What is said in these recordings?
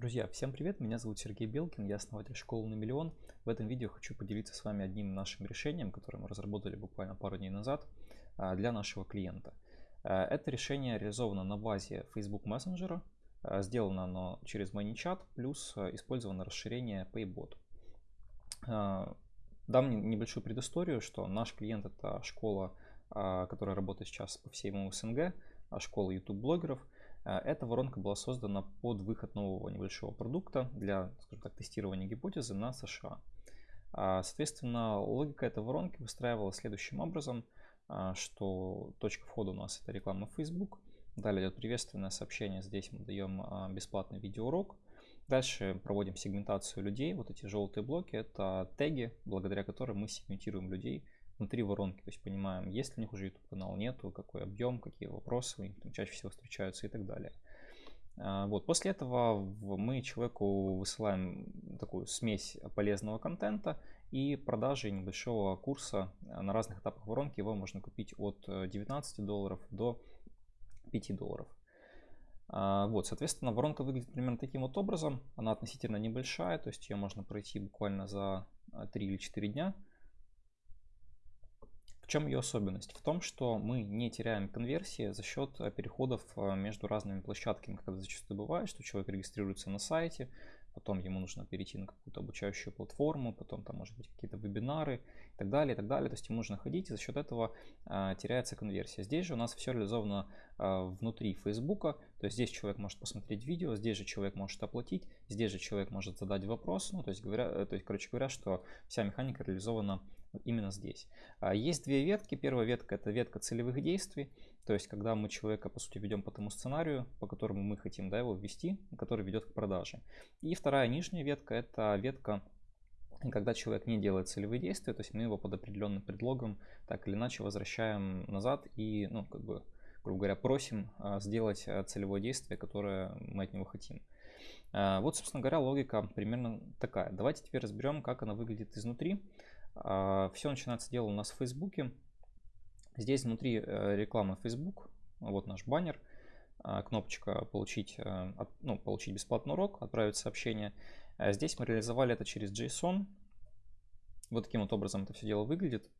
Друзья, всем привет, меня зовут Сергей Белкин, я основатель школы на миллион. В этом видео хочу поделиться с вами одним нашим решением, которое мы разработали буквально пару дней назад а, для нашего клиента. А, это решение реализовано на базе Facebook Messenger, а, сделано оно через ManyChat, плюс использовано расширение Paybot. Дам небольшую предысторию, что наш клиент это школа, которая работает сейчас по всему СНГ, школа YouTube-блогеров – эта воронка была создана под выход нового небольшого продукта для, скажем так, тестирования гипотезы на США. А, соответственно, логика этой воронки выстраивалась следующим образом, а, что точка входа у нас это реклама Facebook, далее идет приветственное сообщение, здесь мы даем а, бесплатный видеоурок, Дальше проводим сегментацию людей. Вот эти желтые блоки это теги, благодаря которым мы сегментируем людей внутри воронки, то есть понимаем, есть ли у них уже YouTube канал, нету, какой объем, какие вопросы у них там чаще всего встречаются и так далее. А, вот. После этого мы человеку высылаем такую смесь полезного контента и продажи небольшого курса на разных этапах воронки. Его можно купить от 19 долларов до 5 долларов. А, вот, соответственно, воронка выглядит примерно таким вот образом. Она относительно небольшая, то есть ее можно пройти буквально за 3 или 4 дня чем ее особенность? В том, что мы не теряем конверсии за счет э, переходов э, между разными площадками, когда зачастую бывает, что человек регистрируется на сайте, потом ему нужно перейти на какую-то обучающую платформу, потом там может быть какие-то вебинары и так далее, и так далее. То есть ему нужно ходить, и за счет этого э, теряется конверсия. Здесь же у нас все реализовано э, внутри Фейсбука, то есть здесь человек может посмотреть видео, здесь же человек может оплатить, здесь же человек может задать вопрос, ну то есть говоря, э, то есть короче говоря, что вся механика реализована именно здесь. А, есть две ветки. Первая ветка это ветка целевых действий, то есть когда мы человека по сути ведем по тому сценарию, по которому мы хотим да, его ввести, который ведет к продаже. И вторая нижняя ветка это ветка когда человек не делает целевые действия, то есть мы его под определенным предлогом так или иначе возвращаем назад и, ну, как бы, грубо говоря, просим а, сделать а, целевое действие, которое мы от него хотим. Вот, собственно говоря, логика примерно такая. Давайте теперь разберем, как она выглядит изнутри. А, Все начинается дело у нас в Фейсбуке. Здесь внутри э, реклама Facebook. Вот наш баннер. А, кнопочка получить, э, ну, получить бесплатный урок, отправить сообщение. А здесь мы реализовали это через JSON. Вот таким вот образом это все дело выглядит.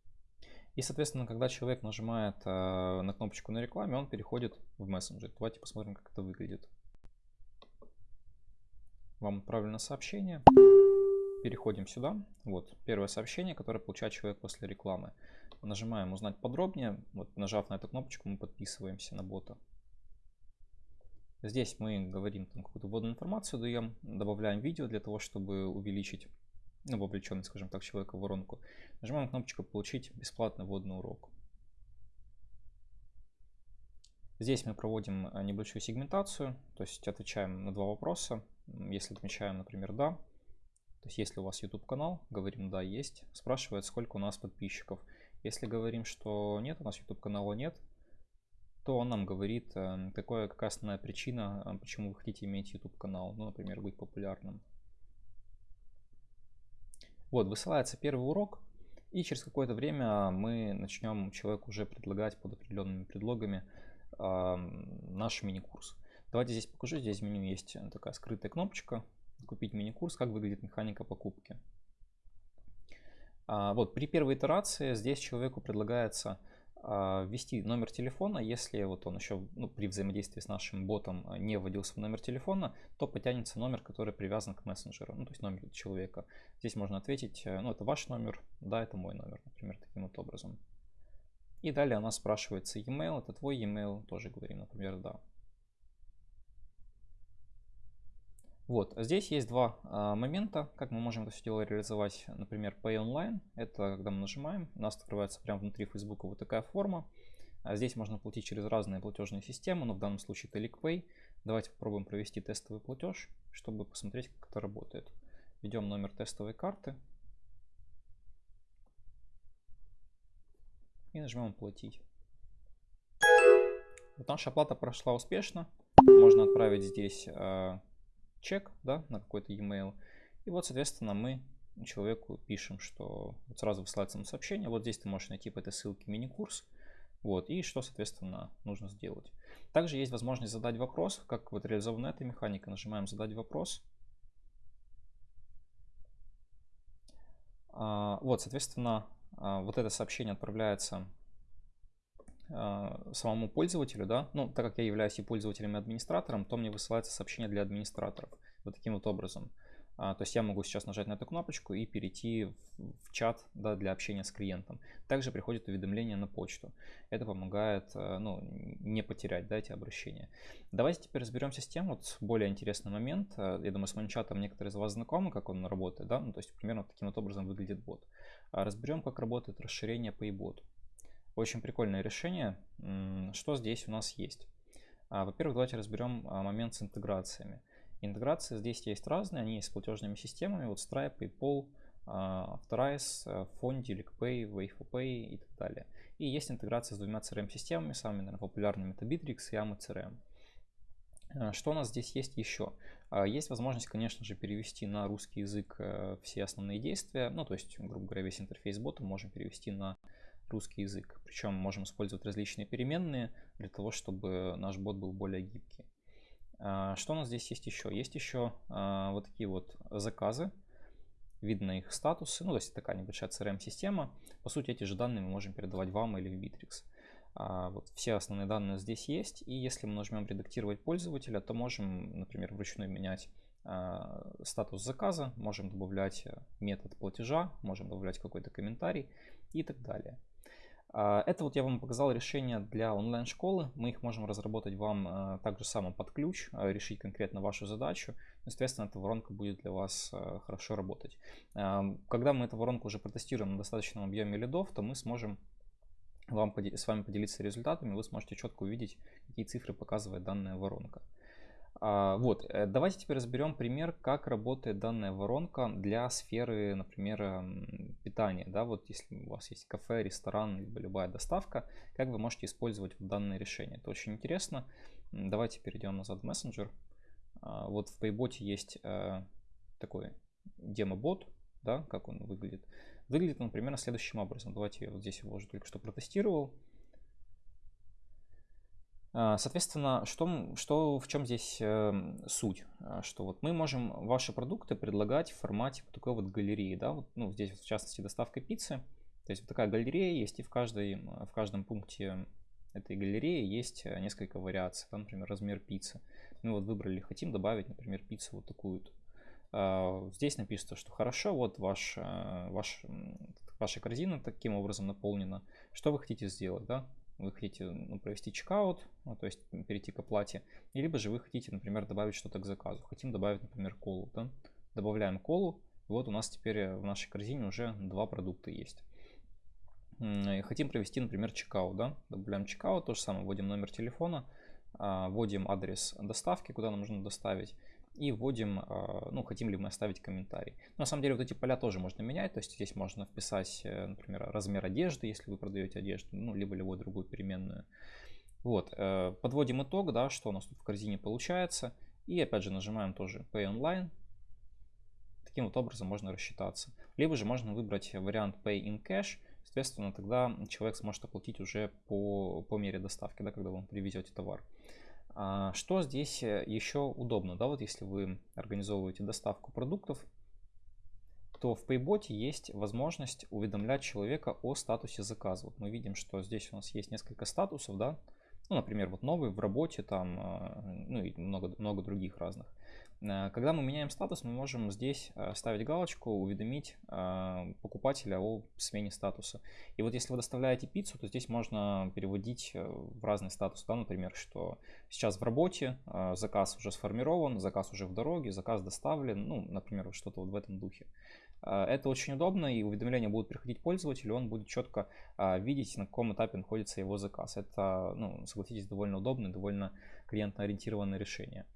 И, соответственно, когда человек нажимает э, на кнопочку на рекламе, он переходит в мессенджер. Давайте посмотрим, как это выглядит. Вам отправлено сообщение. Переходим сюда. Вот первое сообщение, которое получает человек после рекламы. Нажимаем «Узнать подробнее». Вот, нажав на эту кнопочку, мы подписываемся на бота. Здесь мы говорим какую-то вводную информацию, даем, добавляем видео для того, чтобы увеличить ну, вовлеченность, скажем так, человека в воронку. Нажимаем кнопочку «Получить бесплатный вводный урок». Здесь мы проводим э, небольшую сегментацию, то есть отвечаем на два вопроса. Если отмечаем, например, «да», то есть если у вас YouTube канал, говорим да, есть, спрашивает, сколько у нас подписчиков. Если говорим, что нет, у нас YouTube канала нет, то он нам говорит, э, какое, какая основная причина, э, почему вы хотите иметь YouTube канал, ну, например, быть популярным. Вот, высылается первый урок, и через какое-то время мы начнем человеку уже предлагать под определенными предлогами э, наш мини-курс. Давайте здесь покажу, здесь в меню есть такая скрытая кнопочка, купить мини-курс, как выглядит механика покупки. А, вот при первой итерации здесь человеку предлагается а, ввести номер телефона. Если вот он еще ну, при взаимодействии с нашим ботом а, не вводился в номер телефона, то потянется номер, который привязан к мессенджеру, ну, то есть номер человека. Здесь можно ответить, э, ну, это ваш номер, да, это мой номер, например, таким вот образом. И далее она спрашивается e-mail, это твой e-mail, тоже говорим, например, да. Вот, здесь есть два а, момента, как мы можем это все дело реализовать. Например, Pay Online, это когда мы нажимаем, у нас открывается прямо внутри Facebook вот такая форма. А здесь можно платить через разные платежные системы, но в данном случае это LinkPay. Давайте попробуем провести тестовый платеж, чтобы посмотреть, как это работает. Введем номер тестовой карты. И нажмем «Оплатить». Вот наша оплата прошла успешно. Можно отправить здесь а, чек да, на какой-то e-mail. И вот, соответственно, мы человеку пишем, что вот сразу высылается нам сообщение, вот здесь ты можешь найти по этой ссылке мини-курс, вот, и что, соответственно, нужно сделать. Также есть возможность задать вопрос, как вот реализована эта механика. Нажимаем «Задать вопрос». А, вот, соответственно, а, вот это сообщение отправляется самому пользователю, да, ну, так как я являюсь и пользователем, и администратором, то мне высылается сообщение для администраторов, вот таким вот образом. А, то есть я могу сейчас нажать на эту кнопочку и перейти в, в чат да, для общения с клиентом. Также приходит уведомление на почту. Это помогает э, ну, не потерять да, эти обращения. Давайте теперь разберемся с тем, вот более интересный момент. Э, я думаю, с моим чатом некоторые из вас знакомы, как он работает. Да? Ну, то есть примерно таким вот образом выглядит бот. А разберем, как работает расширение Paybot. Очень прикольное решение. Что здесь у нас есть? Во-первых, давайте разберем момент с интеграциями. Интеграции здесь есть разные, они есть с платежными системами, вот Stripe, PayPal, Authorize, Fondi, LickPay, WavePay и так далее. И есть интеграция с двумя CRM-системами, самыми наверное, популярными это Bittrex и AMA CRM. А, что у нас здесь есть еще? А, есть возможность, конечно же, перевести на русский язык э, все основные действия. Ну, то есть, грубо говоря, весь интерфейс бота можем перевести на русский язык. Причем можем использовать различные переменные для того, чтобы наш бот был более гибкий. А, что у нас здесь есть еще? Есть еще а, вот такие вот заказы. Видно их статусы. Ну, то есть такая небольшая CRM-система. По сути, эти же данные мы можем передавать вам или в Bittrex. А, вот все основные данные здесь есть. И если мы нажмем редактировать пользователя, то можем, например, вручную менять статус заказа, можем добавлять метод платежа, можем добавлять какой-то комментарий и так далее. А, это вот я вам показал решение для онлайн-школы. Мы их можем разработать вам а, также само под ключ, а, решить конкретно вашу задачу. Естественно, эта воронка будет для вас хорошо работать. Когда мы эту воронку уже протестируем на достаточном объеме лидов, то мы сможем вам, с вами поделиться результатами, вы сможете четко увидеть, какие цифры показывает данная воронка. А, вот, э, давайте теперь разберем пример, как работает данная воронка для сферы, например, эм, питания. Да, вот если у вас есть кафе, ресторан, либо любая доставка, как вы можете использовать данное решение. Это очень интересно. Давайте перейдем назад в мессенджер. А, вот в Paybot есть э, такой демо-бот, да, как он выглядит. Выглядит он примерно следующим образом. Давайте я вот здесь его уже только что протестировал. А, соответственно, что, что, в чем здесь э, суть? А, что вот мы можем ваши продукты предлагать в формате вот такой вот галереи, да, вот, ну, здесь в частности доставка пиццы. То есть вот такая галерея есть, и в, каждой, в каждом пункте этой галереи есть э, несколько вариаций, там, например, размер пиццы. Мы вот выбрали, хотим добавить, например, пиццу вот такую-то. А, здесь написано, что хорошо, вот ваш, э, ваш, ваша корзина таким образом наполнена. Что вы хотите сделать, да? Вы хотите ну, провести чекаут, ну, то есть перейти к оплате, и либо же вы хотите, например, добавить что-то к заказу. Хотим добавить, например, колу. Да? Добавляем колу, и вот у нас теперь в нашей корзине уже два продукта есть. И хотим провести, например, чекаут. Да? Добавляем чекаут, то же самое, вводим номер телефона, а, вводим адрес доставки, куда нам нужно доставить, и вводим, а, ну, хотим ли мы оставить комментарий. на самом деле вот эти поля тоже можно менять, то есть здесь можно вписать, э, например, размер одежды, если вы продаете одежду, ну, либо любую другую переменную. Вот, э, подводим итог, да, что у нас тут в корзине получается, и опять же нажимаем тоже Pay Online. Таким вот образом можно рассчитаться. Либо же можно выбрать вариант Pay in Cash, соответственно, тогда человек сможет оплатить уже по, по мере доставки, да, когда вы привезете товар. А, что здесь э, еще удобно, да, вот если вы организовываете доставку продуктов, то в Paybot есть возможность уведомлять человека о статусе заказа. Вот мы видим, что здесь у нас есть несколько статусов, да, ну, например, вот новый в работе, там, а, ну и много, много других разных. Э, когда мы меняем статус, мы можем здесь э, ставить галочку, уведомить э, покупателя о смене статуса. И вот если вы доставляете пиццу, то здесь можно переводить в разный статус. Да, например, что сейчас в работе, заказ уже сформирован, заказ уже в дороге, заказ доставлен, ну, например, что-то вот в этом духе. Это очень удобно, и уведомления будут приходить пользователю, он будет четко видеть, на каком этапе находится его заказ. Это, ну, согласитесь, довольно удобное, довольно клиентно-ориентированное решение.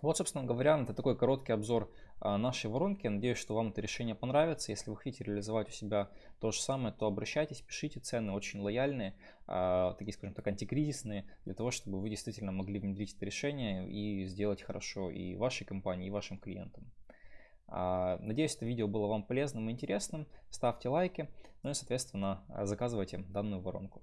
Вот, собственно говоря, это такой короткий обзор а, нашей воронки. Надеюсь, что вам это решение понравится. Если вы хотите реализовать у себя то же самое, то обращайтесь, пишите цены очень лояльные, а, такие, скажем так, антикризисные, для того, чтобы вы действительно могли внедрить это решение и сделать хорошо и вашей компании, и вашим клиентам. А, надеюсь, это видео было вам полезным и интересным. Ставьте лайки, ну и, соответственно, заказывайте данную воронку.